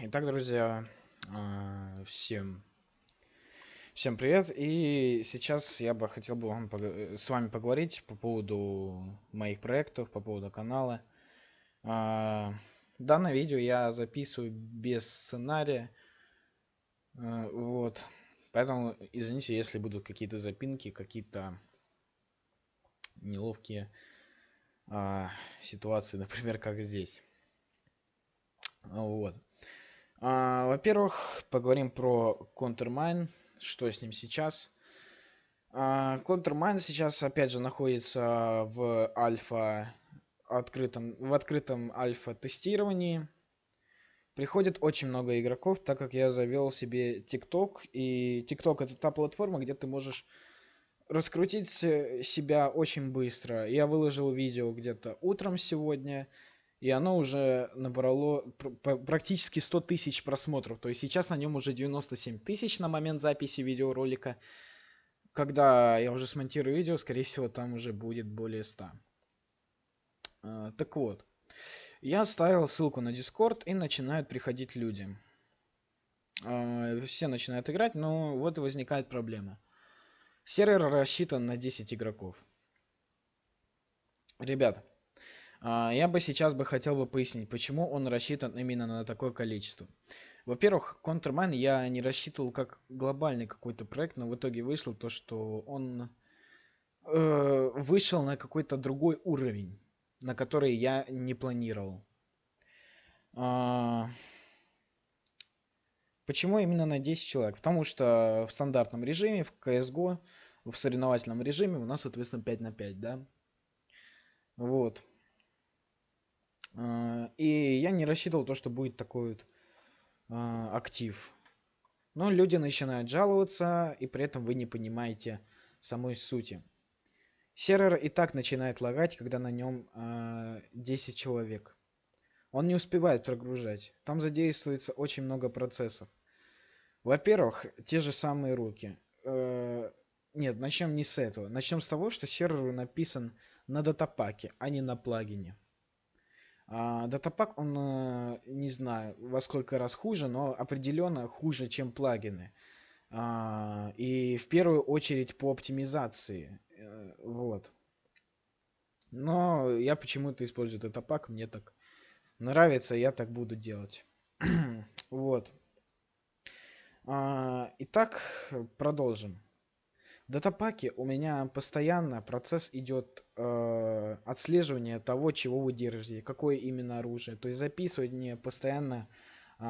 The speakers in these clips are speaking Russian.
Итак, друзья, а, всем, всем привет. И сейчас я бы хотел бы вам с вами поговорить по поводу моих проектов, по поводу канала. А, данное видео я записываю без сценария. А, вот. Поэтому извините, если будут какие-то запинки, какие-то неловкие ситуации, например, как здесь. Вот. А, Во-первых, поговорим про Countermine, что с ним сейчас. А, Countermine сейчас, опять же, находится в альфа открытом, в открытом альфа тестировании. Приходит очень много игроков, так как я завел себе TikTok. И TikTok это та платформа, где ты можешь раскрутить себя очень быстро. Я выложил видео где-то утром сегодня и оно уже набрало практически 100 тысяч просмотров. То есть сейчас на нем уже 97 тысяч на момент записи видеоролика. Когда я уже смонтирую видео, скорее всего, там уже будет более 100. А, так вот, я оставил ссылку на Discord и начинают приходить люди. А, все начинают играть, но вот возникает проблема. Сервер рассчитан на 10 игроков. Ребят, а, я бы сейчас бы хотел бы пояснить, почему он рассчитан именно на такое количество. Во-первых, Countermine я не рассчитывал как глобальный какой-то проект, но в итоге вышло то, что он э, вышел на какой-то другой уровень, на который я не планировал. А, почему именно на 10 человек? Потому что в стандартном режиме, в CSGO, в соревновательном режиме у нас, соответственно, 5 на 5, да? Вот. А, и я не рассчитывал то, что будет такой вот а, актив. Но люди начинают жаловаться, и при этом вы не понимаете самой сути. Сервер и так начинает лагать, когда на нем 10 а, человек. Он не успевает прогружать. Там задействуется очень много процессов. Во-первых, те же самые руки. Э, нет, начнем не с этого. Начнем с того, что сервер написан на датапаке, а не на плагине. А, датапак, он, э, не знаю, во сколько раз хуже, но определенно хуже, чем плагины. А, и в первую очередь по оптимизации. Э, вот. Но я почему-то использую датапак, мне так нравится, я так буду делать. вот. А, итак, продолжим датапаке у меня постоянно процесс идет э, отслеживание того, чего вы держите, какое именно оружие. То есть записывать мне постоянно э,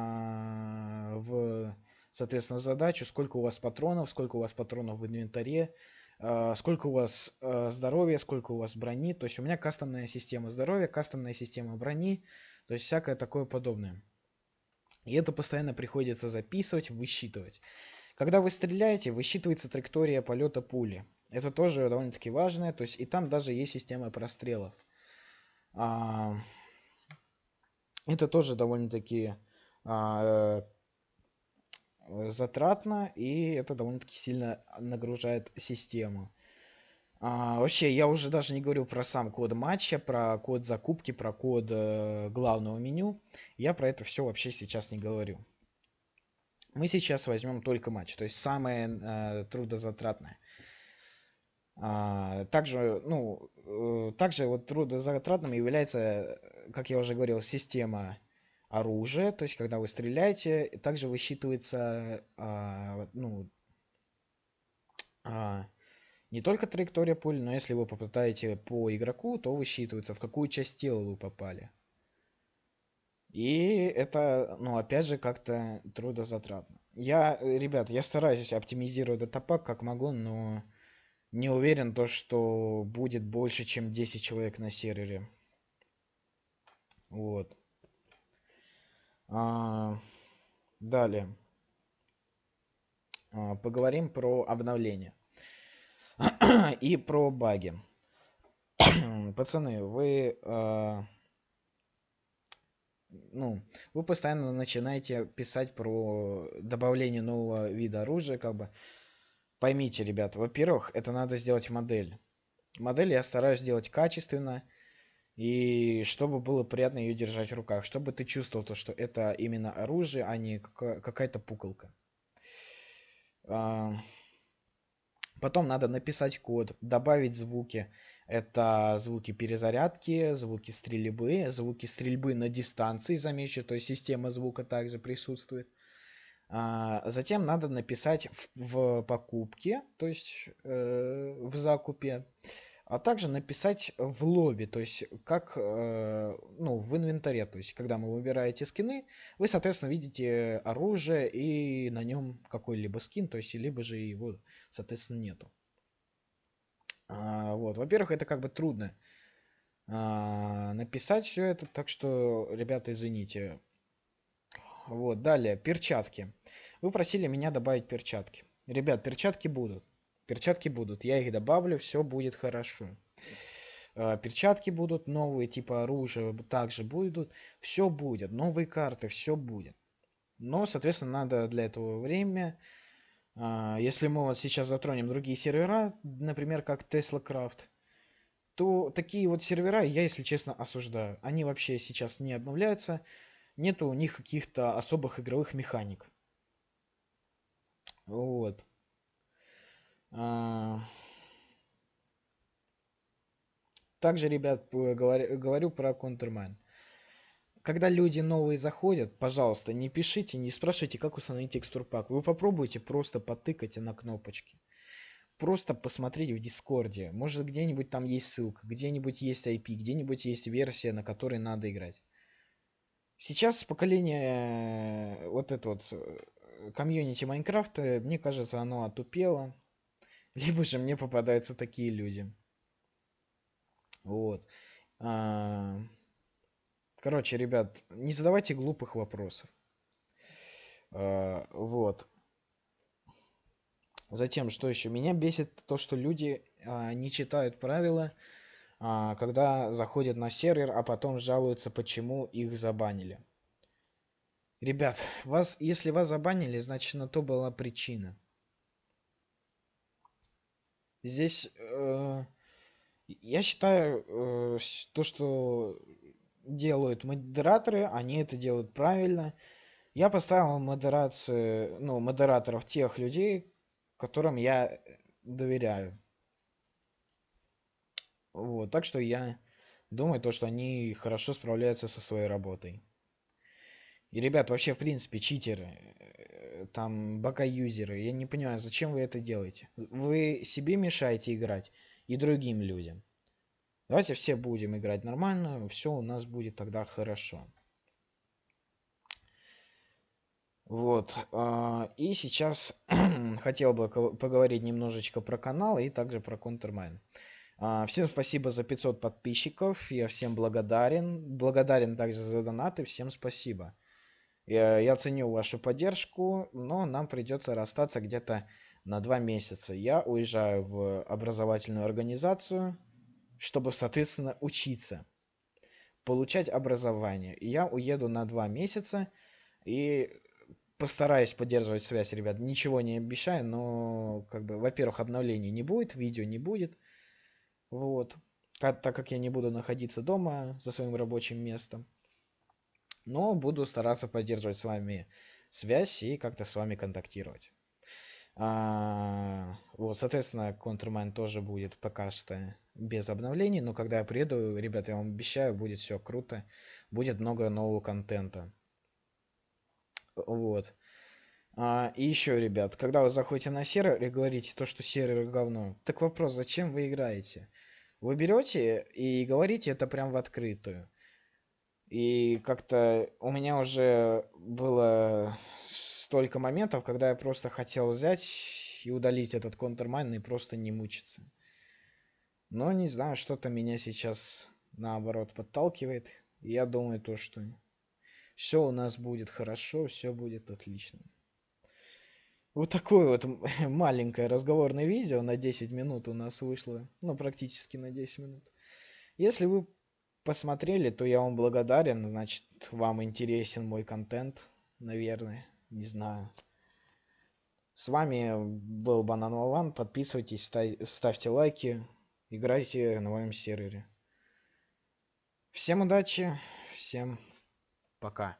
в, соответственно, задачу, сколько у вас патронов, сколько у вас патронов в инвентаре, э, сколько у вас э, здоровья, сколько у вас брони. То есть у меня кастомная система здоровья, кастомная система брони, то есть всякое такое подобное. И это постоянно приходится записывать, высчитывать. Когда вы стреляете, высчитывается траектория полета пули. Это тоже довольно-таки важно. То есть и там даже есть система прострелов. А, это тоже довольно-таки а, э, затратно и это довольно-таки сильно нагружает систему. А, вообще, я уже даже не говорю про сам код матча, про код закупки, про код э, главного меню. Я про это все вообще сейчас не говорю. Мы сейчас возьмем только матч, то есть самое э, трудозатратное. А, также, ну, э, также вот трудозатратным является, как я уже говорил, система оружия, то есть когда вы стреляете, также высчитывается, а, ну, а, не только траектория пули, но если вы попадаете по игроку, то высчитывается, в какую часть тела вы попали. И это, ну, опять же, как-то трудозатратно. Я, э, ребят, я стараюсь оптимизировать датапак как могу, но не уверен то, что будет больше, чем 10 человек на сервере. Вот. А, далее. А, поговорим про обновление. И про баги. Пацаны, вы... А, ну, вы постоянно начинаете писать про добавление нового вида оружия, как бы. Поймите, ребят, во-первых, это надо сделать модель. Модель я стараюсь сделать качественно. И чтобы было приятно ее держать в руках. Чтобы ты чувствовал то, что это именно оружие, а не какая-то пуколка. А, потом надо написать код, добавить звуки. Это звуки перезарядки, звуки стрельбы, звуки стрельбы на дистанции, замечу, то есть система звука также присутствует. А, затем надо написать в, в покупке, то есть э, в закупе, а также написать в лобби, то есть как э, ну, в инвентаре, то есть когда вы выбираете скины, вы, соответственно, видите оружие и на нем какой-либо скин, то есть либо же его, соответственно, нету. Вот, во-первых, это как бы трудно а, написать все это, так что, ребята, извините. Вот, далее, перчатки. Вы просили меня добавить перчатки. Ребят, перчатки будут. Перчатки будут. Я их добавлю, все будет хорошо. А, перчатки будут новые, типа оружия также будут. Все будет. Новые карты, все будет. Но, соответственно, надо для этого время. А, если мы вот сейчас затронем другие сервера, например, как Tesla Craft, то такие вот сервера я, если честно, осуждаю. Они вообще сейчас не обновляются нету у них каких-то особых игровых механик. Вот. А... Также, ребят, говорю, про Counterman. Когда люди новые заходят, пожалуйста, не пишите, не спрашивайте, как установить текстурпак. Вы попробуйте просто потыкать на кнопочки. Просто посмотреть в Дискорде. Может, где-нибудь там есть ссылка, где-нибудь есть IP, где-нибудь есть версия, на которой надо играть. Сейчас поколение, э, вот это вот э, комьюнити Майнкрафта, мне кажется, оно отупело. Либо же мне попадаются такие люди. Вот. А, короче, ребят, не задавайте глупых вопросов. А, вот. Затем, что еще? Меня бесит то, что люди а, не читают правила а, когда заходят на сервер, а потом жалуются, почему их забанили. Ребят, вас, если вас забанили, значит на то была причина. Здесь э, я считаю, э, то, что делают модераторы, они это делают правильно. Я поставил модерацию, ну, модераторов тех людей, которым я доверяю. Вот, так что я думаю, то, что они хорошо справляются со своей работой. И, ребят, вообще, в принципе, читеры, э, там, бака-юзеры, я не понимаю, зачем вы это делаете? Вы себе мешаете играть и другим людям. Давайте все будем играть нормально, все у нас будет тогда хорошо. Вот. А, и сейчас хотел бы поговорить немножечко про канал и также про. А, всем спасибо за 500 подписчиков. Я всем благодарен. Благодарен также за донаты. Всем спасибо. Я, я ценю вашу поддержку, но нам придется расстаться где-то на два месяца. Я уезжаю в образовательную организацию, чтобы, соответственно, учиться, получать образование. Я уеду на два месяца и постараюсь поддерживать связь, ребят. Ничего не обещаю, но, как бы, во-первых, обновлений не будет, видео не будет. Вот. Так как я не буду находиться дома за своим рабочим местом. Но буду стараться поддерживать с вами связь и как-то с вами контактировать. А, вот, соответственно, Countermine тоже будет пока что без обновлений, но когда я приеду, ребята, я вам обещаю, будет все круто, будет много нового контента. Вот. А, и еще, ребят, когда вы заходите на сервер и говорите то, что сервер говно, так вопрос, зачем вы играете? Вы берете и говорите это прям в открытую. И как-то у меня уже было столько моментов, когда я просто хотел взять и удалить этот контрмайн и просто не мучиться. Но не знаю, что-то меня сейчас наоборот подталкивает. Я думаю то, что все у нас будет хорошо, все будет отлично. Вот такое вот маленькое разговорное видео на 10 минут у нас вышло. Ну, практически на 10 минут. Если вы посмотрели, то я вам благодарен. Значит, вам интересен мой контент, наверное. Не знаю. С вами был Банан Вован. Подписывайтесь, ставьте лайки. Играйте на моем сервере. Всем удачи, всем пока.